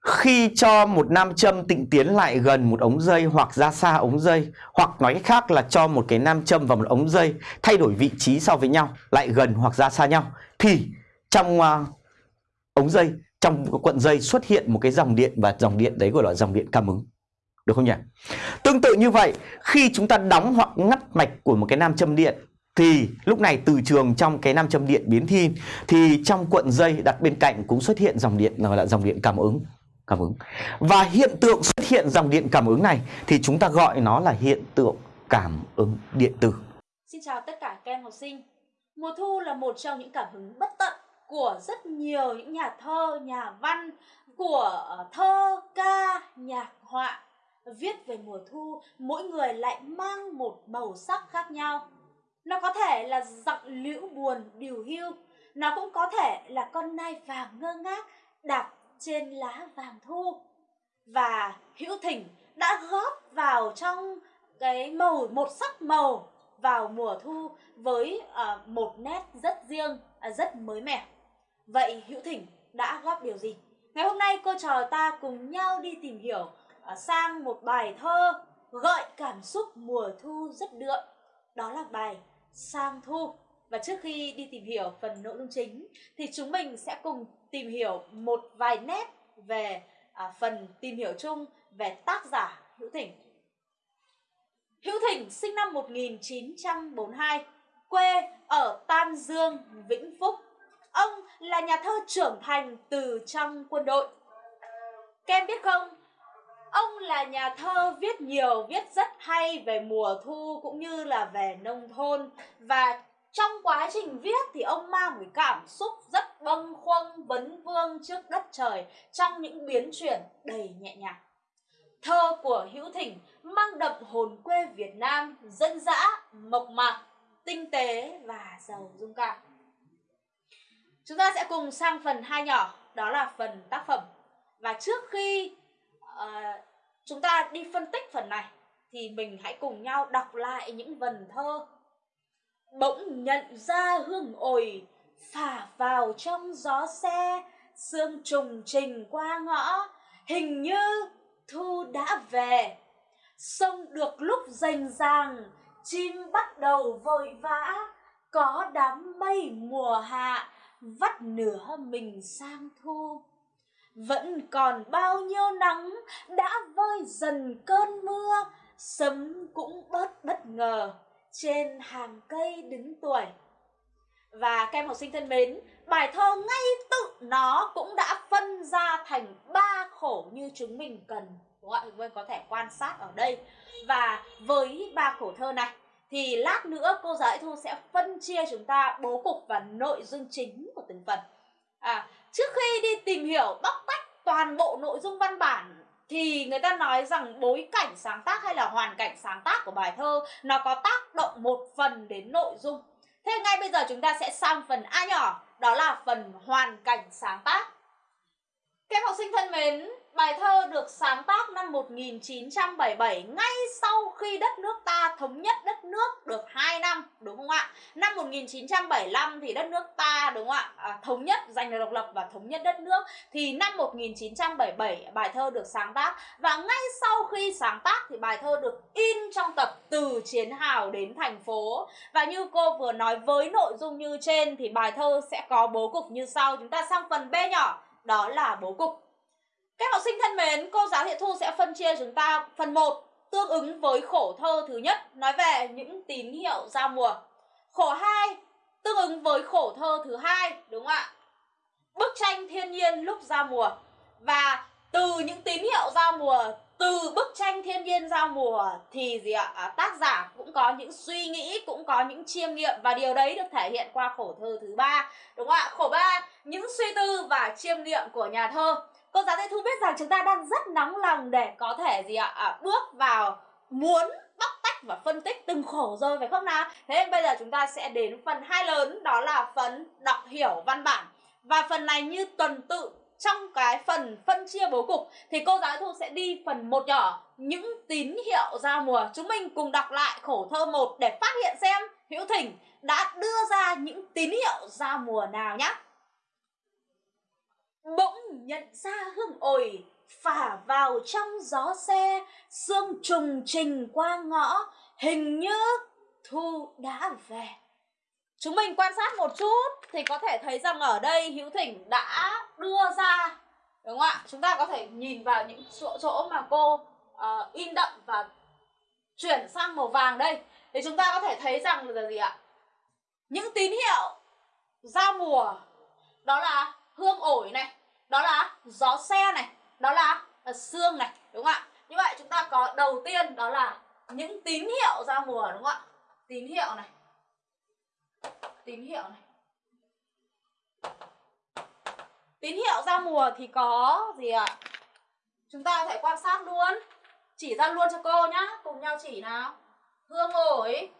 Khi cho một nam châm tịnh tiến lại gần một ống dây hoặc ra xa ống dây hoặc nói cách khác là cho một cái nam châm vào một ống dây thay đổi vị trí so với nhau lại gần hoặc ra xa nhau thì trong uh, ống dây trong cuộn dây xuất hiện một cái dòng điện và dòng điện đấy gọi là dòng điện cảm ứng. Được không nhỉ? Tương tự như vậy, khi chúng ta đóng hoặc ngắt mạch của một cái nam châm điện thì lúc này từ trường trong cái nam châm điện biến thiên thì trong cuộn dây đặt bên cạnh cũng xuất hiện dòng điện gọi là dòng điện cảm ứng cảm ứng. Và hiện tượng xuất hiện dòng điện cảm ứng này thì chúng ta gọi nó là hiện tượng cảm ứng điện tử. Xin chào tất cả các em học sinh. Mùa thu là một trong những cảm hứng bất tận của rất nhiều những nhà thơ, nhà văn, của ờ, thơ, ca, nhạc họa. Viết về mùa thu, mỗi người lại mang một màu sắc khác nhau. Nó có thể là giọng liễu buồn, điều hưu, nó cũng có thể là con nai vàng ngơ ngác đạp trên lá vàng thu. Và Hữu Thỉnh đã góp vào trong cái màu một sắc màu vào mùa thu với uh, một nét rất riêng, uh, rất mới mẻ. Vậy Hữu Thỉnh đã góp điều gì? Ngày hôm nay cô trò ta cùng nhau đi tìm hiểu uh, sang một bài thơ gợi cảm xúc mùa thu rất đượm. Đó là bài Sang Thu. Và trước khi đi tìm hiểu phần nội dung chính thì chúng mình sẽ cùng tìm hiểu một vài nét về à, phần tìm hiểu chung về tác giả Hữu Thỉnh. Hữu Thỉnh sinh năm 1942, quê ở Tam Dương, Vĩnh Phúc. Ông là nhà thơ trưởng thành từ trong quân đội. kem biết không, ông là nhà thơ viết nhiều, viết rất hay về mùa thu cũng như là về nông thôn. Và trong quá trình viết thì ông mang một cảm xúc rất bâng khuâng vấn vương trước đất trời trong những biến chuyển đầy nhẹ nhàng. Thơ của hữu thỉnh mang đậm hồn quê việt nam dân dã mộc mạc tinh tế và giàu dung cảm. Chúng ta sẽ cùng sang phần hai nhỏ đó là phần tác phẩm. Và trước khi uh, chúng ta đi phân tích phần này, thì mình hãy cùng nhau đọc lại những vần thơ. Bỗng nhận ra hương ổi phả vào trong gió xe, sương trùng trình qua ngõ, hình như thu đã về. Sông được lúc rành ràng, chim bắt đầu vội vã, có đám mây mùa hạ, vắt nửa mình sang thu vẫn còn bao nhiêu nắng đã vơi dần cơn mưa, sấm cũng bớt bất ngờ trên hàng cây đứng tuổi. Và các em học sinh thân mến, bài thơ ngay tự nó cũng đã phân ra thành ba khổ như chúng mình cần. Đúng không ạ chúng mình có thể quan sát ở đây. Và với ba khổ thơ này, thì lát nữa cô giáo thu sẽ phân chia chúng ta bố cục và nội dung chính của từng phần. À trước khi đi tìm hiểu bóc tách toàn bộ nội dung văn bản thì người ta nói rằng bối cảnh sáng tác hay là hoàn cảnh sáng tác của bài thơ nó có tác động một phần đến nội dung. Thế ngay bây giờ chúng ta sẽ sang phần A nhỏ, đó là phần hoàn cảnh sáng tác. Các học sinh thân mến, Bài thơ được sáng tác năm 1977 ngay sau khi đất nước ta thống nhất đất nước được 2 năm đúng không ạ? Năm 1975 thì đất nước ta đúng không ạ? À, thống nhất giành được độc lập và thống nhất đất nước. Thì năm 1977 bài thơ được sáng tác. Và ngay sau khi sáng tác thì bài thơ được in trong tập từ chiến hào đến thành phố. Và như cô vừa nói với nội dung như trên thì bài thơ sẽ có bố cục như sau. Chúng ta sang phần B nhỏ. Đó là bố cục các học sinh thân mến, cô giáo Thiện Thu sẽ phân chia chúng ta phần 1 tương ứng với khổ thơ thứ nhất nói về những tín hiệu giao mùa. Khổ 2 tương ứng với khổ thơ thứ hai đúng không ạ? Bức tranh thiên nhiên lúc giao mùa và từ những tín hiệu giao mùa từ bức tranh thiên nhiên giao mùa thì gì ạ à, tác giả cũng có những suy nghĩ cũng có những chiêm nghiệm và điều đấy được thể hiện qua khổ thơ thứ ba đúng không ạ khổ ba những suy tư và chiêm nghiệm của nhà thơ cô giáo Thế Thu biết rằng chúng ta đang rất nóng lòng để có thể gì ạ? À, bước vào muốn bóc tách và phân tích từng khổ rồi phải không nào? Thế bây giờ chúng ta sẽ đến phần hai lớn đó là phần đọc hiểu văn bản. Và phần này như tuần tự trong cái phần phân chia bố cục thì cô giáo thu sẽ đi phần một nhỏ những tín hiệu giao mùa. Chúng mình cùng đọc lại khổ thơ một để phát hiện xem hữu thỉnh đã đưa ra những tín hiệu giao mùa nào nhé bỗng nhận ra hương ổi phả vào trong gió xe sương trùng trình qua ngõ hình như thu đã về. Chúng mình quan sát một chút thì có thể thấy rằng ở đây hữu thỉnh đã đưa ra đúng không ạ? Chúng ta có thể nhìn vào những chỗ chỗ mà cô uh, in đậm và chuyển sang màu vàng đây. Thì chúng ta có thể thấy rằng là gì ạ? Những tín hiệu giao mùa. Đó là hương ổi này đó là gió xe này đó là, à, xương này đúng không ạ? Như vậy chúng ta có đầu tiên đó là những tín hiệu ra mùa đúng không ạ? Tín hiệu này. Tín hiệu này. Tín hiệu ra mùa thì có gì ạ? Chúng ta có thể quan sát luôn. Chỉ ra luôn cho cô nhá. Cùng nhau chỉ nào. Hương ổi.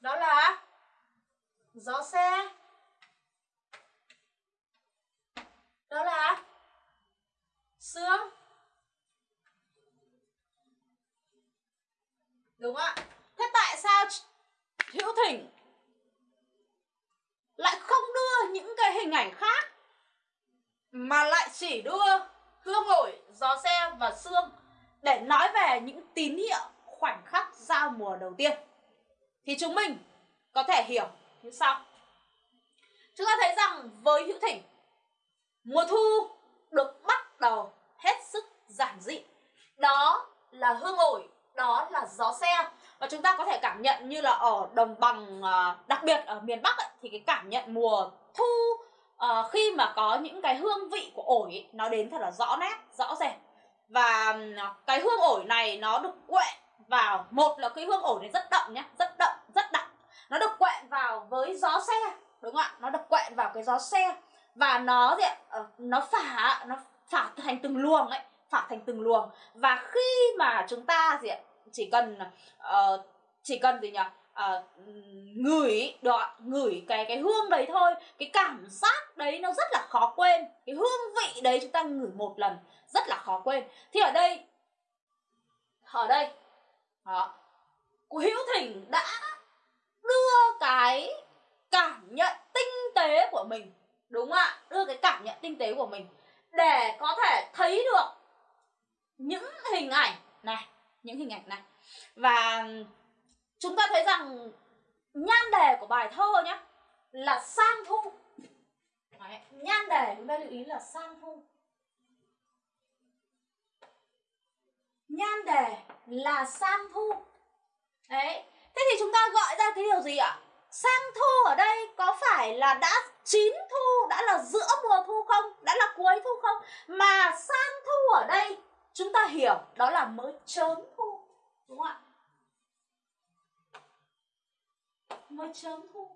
Đó là gió xe. Đó là xương đúng không ạ? Thế tại sao hữu thỉnh lại không đưa những cái hình ảnh khác mà lại chỉ đưa hương ổi gió xe và xương để nói về những tín hiệu, khoảnh khắc giao mùa đầu tiên? Thì chúng mình có thể hiểu. Như sau chúng ta thấy rằng với hữu thỉnh mùa thu được bắt đầu hết sức giản dị. Đó là hương ổi đó là gió xe. Và chúng ta có thể cảm nhận như là ở đồng bằng à, đặc biệt ở miền bắc ấy, thì cái cảm nhận mùa thu uh, khi mà có những cái hương vị của ổi ấy, nó đến thật là rõ nét rõ rệt. Và à, cái hương ổi này nó được quệ vào một là cái hương ổi này rất đậm nhé, rất đậm nó được quẹn vào với gió xe đúng không ạ? Nó được quẹn vào cái gió xe và nó gì ạ? Ờ, nó phả nó phả thành từng luồng ấy phả thành từng luồng. Và khi mà chúng ta gì ạ? Chỉ cần uh, chỉ cần gì nhỉ? À, ngửi đoạn ngửi cái cái hương đấy thôi cái cảm giác đấy nó rất là khó quên. Cái hương vị đấy chúng ta ngửi một lần rất là khó quên. Thì ở đây ở đây đó, hữu thỉnh đã đưa cái cảm nhận tinh tế của mình đúng không ạ? Đưa cái cảm nhận tinh tế của mình để có thể thấy được những hình ảnh này những hình ảnh này. Và chúng ta thấy rằng nhan đề của bài thơ nhé là sang thu. Đấy, nhan đề chúng ta lưu ý là sang thu. Nhan đề là sang thu. Đấy thế thì chúng ta gọi ra cái điều gì ạ? Sang thu ở đây có phải là đã chín thu, đã là giữa mùa thu không? Đã là cuối thu không? Mà sang thu ở đây, chúng ta hiểu đó là mới chớm thu, đúng không ạ? Mới chớm thu.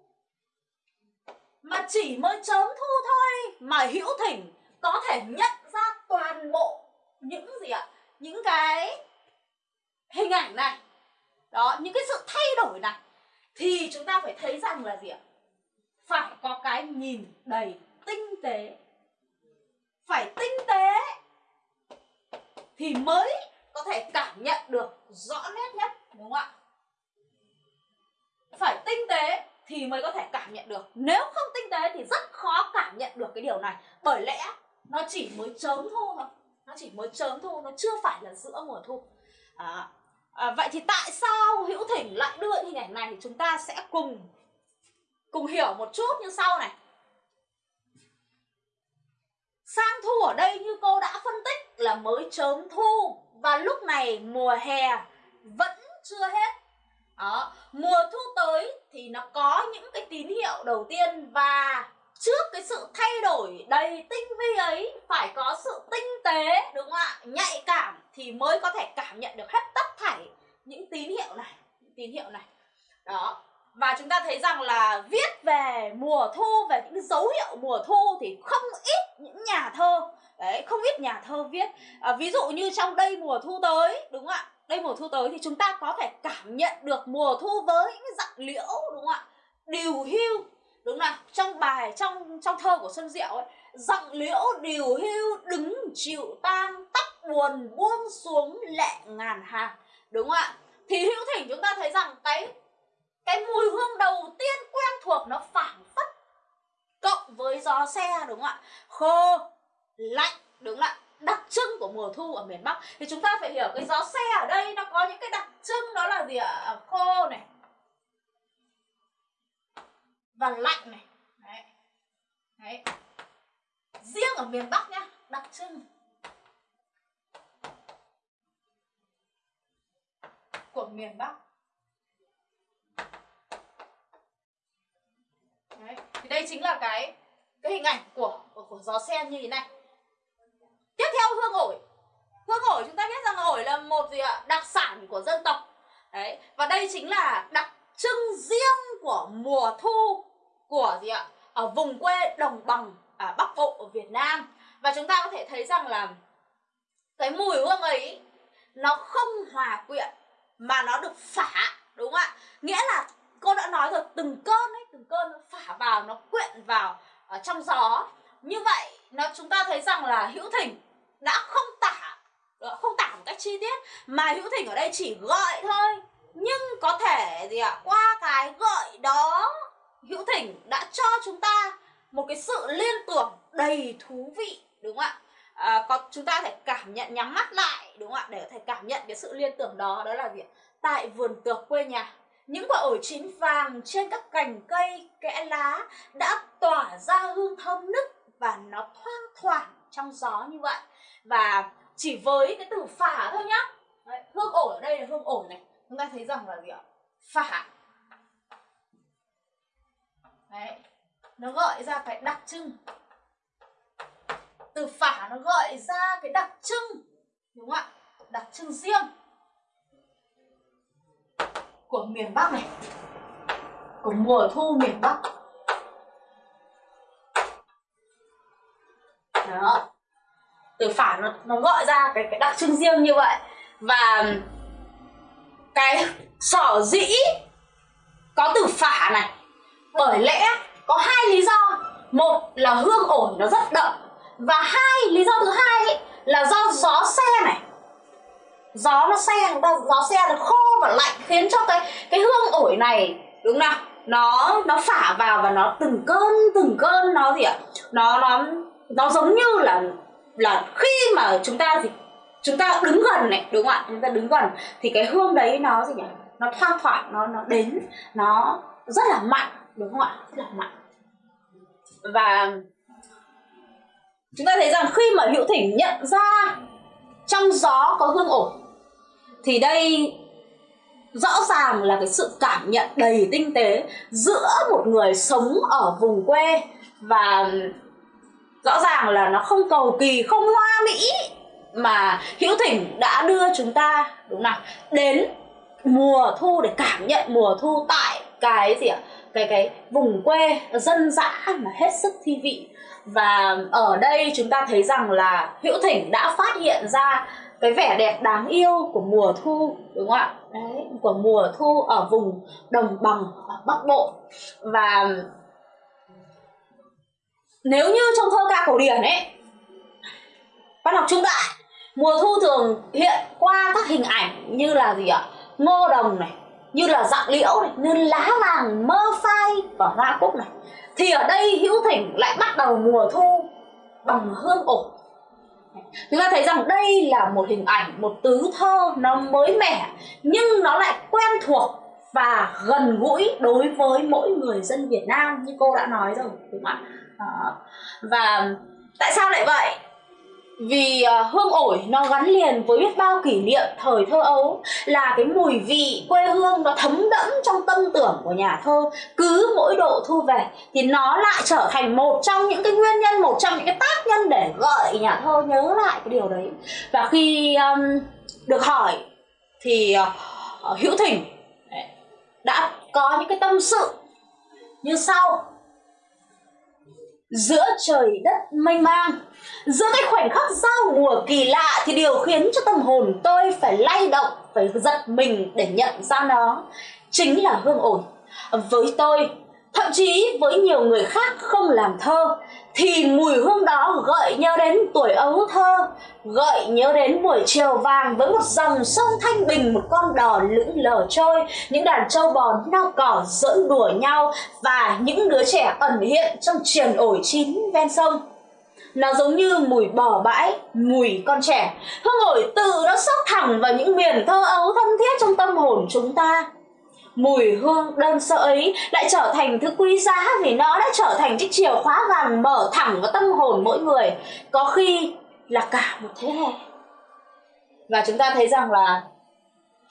Mà chỉ mới chớm thu thôi mà hữu thỉnh có thể nhận ra toàn bộ những gì ạ? Những cái hình ảnh này đó những cái sự thay đổi này thì chúng ta phải thấy rằng là gì ạ? Phải có cái nhìn đầy tinh tế. Phải tinh tế thì mới có thể cảm nhận được rõ nét nhất đúng không ạ? Phải tinh tế thì mới có thể cảm nhận được. Nếu không tinh tế thì rất khó cảm nhận được cái điều này. Bởi lẽ nó chỉ mới chớm thu thôi. Nó chỉ mới chớm thu nó chưa phải là giữa mùa thu. À, à, vậy thì tại sao hữu thỉnh lại đưa hình ảnh này thì chúng ta sẽ cùng cùng hiểu một chút như sau này. Sang thu ở đây như cô đã phân tích là mới chớm thu và lúc này mùa hè vẫn chưa hết. Đó mùa thu tới thì nó có những cái tín hiệu đầu tiên và trước cái sự thay đổi đầy tinh vi ấy phải có sự tinh tế đúng không ạ? Nhạy cảm thì mới có thể cảm nhận được hết tất thảy những tín hiệu này những tín hiệu này. Đó. Và chúng ta thấy rằng là viết về mùa thu về những dấu hiệu mùa thu thì không ít những nhà thơ đấy không ít nhà thơ viết. À, ví dụ như trong đây mùa thu tới đúng không ạ? Đây mùa thu tới thì chúng ta có thể cảm nhận được mùa thu với những dạng liễu đúng không ạ? Điều hưu đúng là trong bài, trong trong thơ của xuân diệu ấy, giọng liễu điều hưu đứng chịu tang, tóc buồn buông xuống lệ ngàn hàng. Đúng không ạ? Thì hữu thỉnh chúng ta thấy rằng cái cái mùi hương đầu tiên quen thuộc nó phảng phất cộng với gió xe, đúng không ạ? Khô, lạnh, đúng không ạ? Đặc trưng của mùa thu ở miền Bắc. Thì chúng ta phải hiểu cái gió xe ở đây nó có những cái đặc trưng, đó là gì ạ? Khô này và lạnh này. Đấy. đấy. Riêng ở miền Bắc nhá, đặc trưng của miền Bắc. Đấy. thì đây chính là cái cái hình ảnh của của gió sen như thế này. Tiếp theo hương ổi hương ổi chúng ta biết rằng ổi là một gì ạ? Đặc sản của dân tộc. Đấy. Và đây chính là đặc trưng riêng của mùa thu của gì ạ? Ở vùng quê đồng bằng à, bắc bộ ở việt nam. Và chúng ta có thể thấy rằng là cái mùi hương ấy nó không hòa quyện mà nó được phả đúng không ạ? Nghĩa là cô đã nói rồi từng cơn ấy từng cơn nó phả vào nó quyện vào ở trong gió. Như vậy nó chúng ta thấy rằng là hữu thỉnh đã không tả ờ, không tả một cách chi tiết mà hữu thỉnh ở đây chỉ gọi thôi nhưng có thể gì ạ? Qua cái gợi đó hữu thỉnh đã cho chúng ta một cái sự liên tưởng đầy thú vị đúng không ạ? À, có chúng ta có thể cảm nhận nhắm mắt lại đúng không ạ? Để có thể cảm nhận cái sự liên tưởng đó đó là gì tại vườn tược quê nhà. Những quả ổi chín vàng trên các cành cây kẽ lá đã tỏa ra hương thơm nức và nó thoang thoảng trong gió như vậy. Và chỉ với cái từ phả thôi nhá. Đấy, hương ổi ở đây là hương ổi này chúng ta thấy rằng là gì ạ? Phả Đấy, nó gợi ra cái đặc trưng. Từ phả nó gợi ra cái đặc trưng. Đúng không ạ? Đặc trưng riêng của miền Bắc này. Của mùa thu miền Bắc. Đó. Từ phả nó, nó gọi ra cái cái đặc trưng riêng như vậy. Và cái sở dĩ có từ phả này bởi lẽ có hai lý do. Một là hương ổi nó rất đậm và hai lý do thứ hai ấy, là do gió xe này. Gió nó xe gió xe nó khô và lạnh khiến cho cái cái hương ổi này đúng nào? Nó nó phả vào và nó từng cơn từng cơn nó gì ạ? Nó nó nó giống như là là khi mà chúng ta thì chúng ta đứng gần này đúng không ạ? Chúng ta đứng gần. Thì cái hương đấy nó gì nhỉ? Nó thoang thoảng nó nó đến nó rất là mạnh đúng không ạ? Rất là mạnh và chúng ta thấy rằng khi mà hữu thỉnh nhận ra trong gió có hương ổn, thì đây rõ ràng là cái sự cảm nhận đầy tinh tế giữa một người sống ở vùng quê và rõ ràng là nó không cầu kỳ không hoa mỹ mà hữu thỉnh đã đưa chúng ta, đúng nào, đến mùa thu để cảm nhận mùa thu tại cái gì ạ? Cái cái vùng quê dân dã mà hết sức thi vị. Và ở đây chúng ta thấy rằng là hữu thỉnh đã phát hiện ra cái vẻ đẹp đáng yêu của mùa thu, đúng không ạ? Đấy, của mùa thu ở vùng đồng bằng ở bắc bộ. Và nếu như trong thơ ca cổ điển ấy, văn học trung đại mùa thu thường hiện qua các hình ảnh như là gì ạ? Ngô đồng này, như là dạng liễu này, như lá vàng, mơ phai và hoa cúc này. Thì ở đây hữu thỉnh lại bắt đầu mùa thu bằng hương ổ chúng ta thấy rằng đây là một hình ảnh, một tứ thơ nó mới mẻ, nhưng nó lại quen thuộc và gần gũi đối với mỗi người dân Việt Nam, như cô đã nói rồi, đúng không ạ? Ờ, và tại sao lại vậy? Vì uh, hương ổi nó gắn liền với biết bao kỷ niệm thời thơ ấu là cái mùi vị quê hương nó thấm đẫm trong tâm tưởng của nhà thơ. Cứ mỗi độ thu về thì nó lại trở thành một trong những cái nguyên nhân một trong những cái tác nhân để gợi nhà thơ nhớ lại cái điều đấy. Và khi um, được hỏi thì uh, hữu thỉnh đã có những cái tâm sự như sau giữa trời đất mênh mang giữa cái khoảnh khắc giao mùa kỳ lạ thì điều khiến cho tâm hồn tôi phải lay động, phải giật mình để nhận ra nó. Chính là hương ổi với tôi, thậm chí với nhiều người khác không làm thơ thì mùi hương đó gợi nhớ đến tuổi ấu thơ, gợi nhớ đến buổi chiều vàng với một dòng sông thanh bình, một con đò lững lờ trôi. Những đàn trâu bò nao cỏ giỡn đùa nhau và những đứa trẻ ẩn hiện trong triền ổi chín ven sông. Nó giống như mùi bò bãi, mùi con trẻ. Hương ổi tự nó sốc thẳng vào những miền thơ ấu thân thiết trong tâm hồn chúng ta mùi hương đơn sơ ấy lại trở thành thứ quý giá vì nó đã trở thành chiếc chìa khóa vàng mở thẳng vào tâm hồn mỗi người, có khi là cả một thế hệ. Và chúng ta thấy rằng là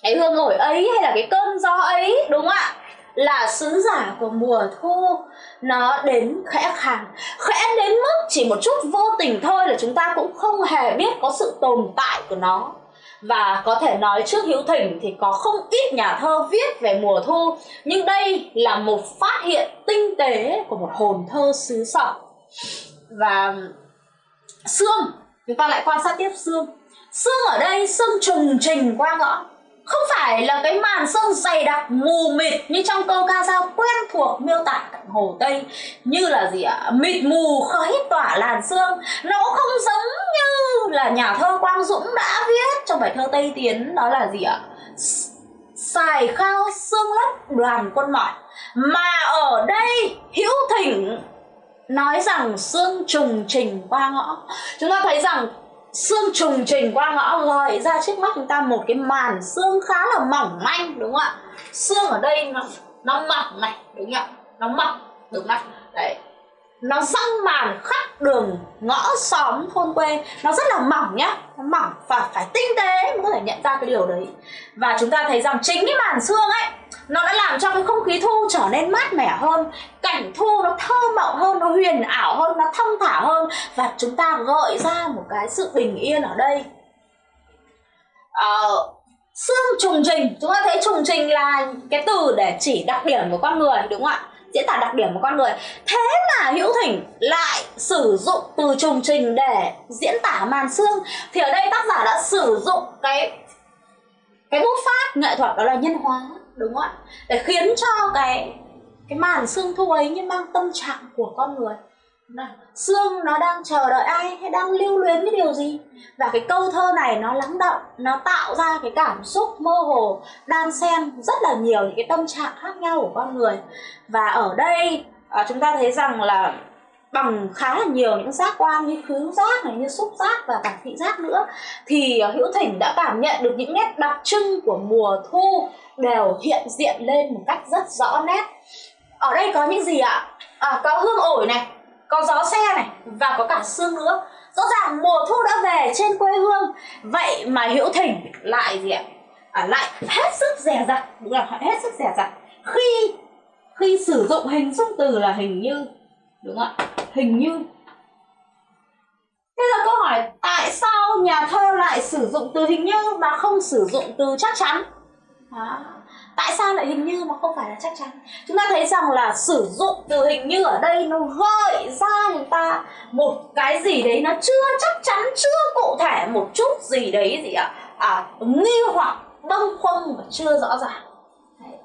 cái hương ổi ấy hay là cái cơn gió ấy, đúng không ạ? Là sứ giả của mùa thu. Nó đến khẽ khàng, khẽ đến mức chỉ một chút vô tình thôi là chúng ta cũng không hề biết có sự tồn tại của nó và có thể nói trước hữu thỉnh thì có không ít nhà thơ viết về mùa thu, nhưng đây là một phát hiện tinh tế của một hồn thơ xứ sở và xương chúng ta lại quan sát tiếp xương xương ở đây xương trùng trình qua ngõ không phải là cái màn sương dày đặc mù mịt như trong câu ca dao quen thuộc miêu tả cạnh hồ tây, như là gì ạ? Mịt mù khói tỏa làn sương. Nó không giống như là nhà thơ quang dũng đã viết trong bài thơ tây tiến, đó là gì ạ? Xài khao xương lấp đoàn quân mỏi mà ở đây, hữu thỉnh nói rằng xương trùng trình qua ngõ. Chúng ta thấy rằng xương trùng trình qua ngõ gợi ra trước mắt chúng ta một cái màn xương khá là mỏng manh, đúng không ạ? Xương ở đây nó nó mỏng này, đúng không ạ? Nó mỏng, đúng không đấy. Nó răng màn khắp đường, ngõ xóm, thôn quê. Nó rất là mỏng nhá. Nó mỏng và phải tinh tế mới có thể nhận ra cái điều đấy. Và chúng ta thấy rằng chính cái màn xương ấy nó đã làm cho cái không khí thu trở nên mát mẻ hơn cảnh thu nó thơ mộng hơn nó huyền ảo hơn nó thông thả hơn. Và chúng ta gợi ra một cái sự bình yên ở đây. Ờ, xương trùng trình. Chúng ta thấy trùng trình là cái từ để chỉ đặc điểm của con người đúng không ạ? Diễn tả đặc điểm của con người. Thế mà hữu thỉnh lại sử dụng từ trùng trình để diễn tả màn xương. Thì ở đây tác giả đã sử dụng cái cái bút pháp nghệ thuật đó là nhân hóa đúng không ạ? Để khiến cho cái cái màn xương thu ấy như mang tâm trạng của con người. Này, xương nó đang chờ đợi ai? Hay đang lưu luyến cái điều gì? Và cái câu thơ này nó lắng động nó tạo ra cái cảm xúc mơ hồ đan xen rất là nhiều những cái tâm trạng khác nhau của con người. Và ở đây à, chúng ta thấy rằng là bằng khá là nhiều những giác quan như khứu giác này như xúc giác và cả thị giác nữa thì ờ, hữu thỉnh đã cảm nhận được những nét đặc trưng của mùa thu đều hiện diện lên một cách rất rõ nét. Ở đây có những gì ạ? À, có hương ổi này có gió xe này và có cả sương nữa. Rõ ràng mùa thu đã về trên quê hương vậy mà hữu thỉnh lại gì ạ? À, lại hết sức rẻ rặt đúng là hết sức rẻ rặt khi khi sử dụng hình dung từ là hình như đúng không ạ? Hình như thế giờ câu hỏi tại sao nhà thơ lại sử dụng từ hình như mà không sử dụng từ chắc chắn? À, Tại sao lại hình như mà không phải là chắc chắn? Chúng ta thấy rằng là sử dụng từ hình như ở đây nó gợi ra người ta một cái gì đấy nó chưa chắc chắn, chưa cụ thể một chút gì đấy gì ạ? À, nghi hoặc bâng khuâng và chưa rõ ràng. Đấy.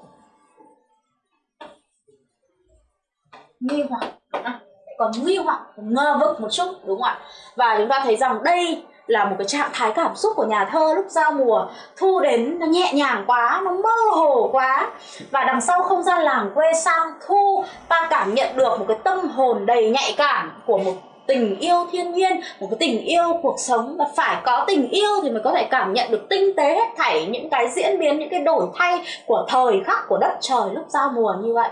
Nghi hoặc à, còn nghi hoặc ngơ vực một chút, đúng không ạ? Và chúng ta thấy rằng đây là một cái trạng thái cảm xúc của nhà thơ lúc giao mùa, thu đến nó nhẹ nhàng quá, nó mơ hồ quá. Và đằng sau không gian làng quê sang thu, ta cảm nhận được một cái tâm hồn đầy nhạy cảm của một tình yêu thiên nhiên, một cái tình yêu cuộc sống. Và phải có tình yêu thì mới có thể cảm nhận được tinh tế hết thảy những cái diễn biến, những cái đổi thay của thời khắc của đất trời lúc giao mùa như vậy.